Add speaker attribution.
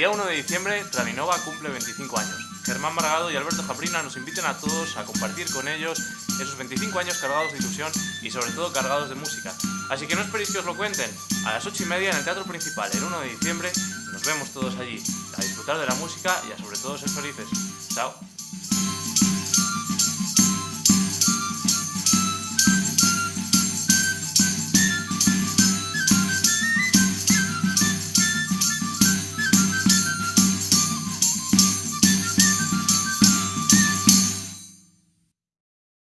Speaker 1: día 1 de diciembre, Travinova cumple 25 años. Germán Margado y Alberto Jabrina nos invitan a todos a compartir con ellos esos 25 años cargados de ilusión y sobre todo cargados de música. Así que no esperéis que os lo cuenten. A las 8 y media en el Teatro Principal, el 1 de diciembre, nos vemos todos allí, a disfrutar de la música y a sobre todo ser felices. Chao.